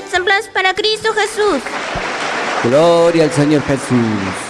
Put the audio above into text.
para semblanza para Cristo Jesús. Gloria al Señor Jesús.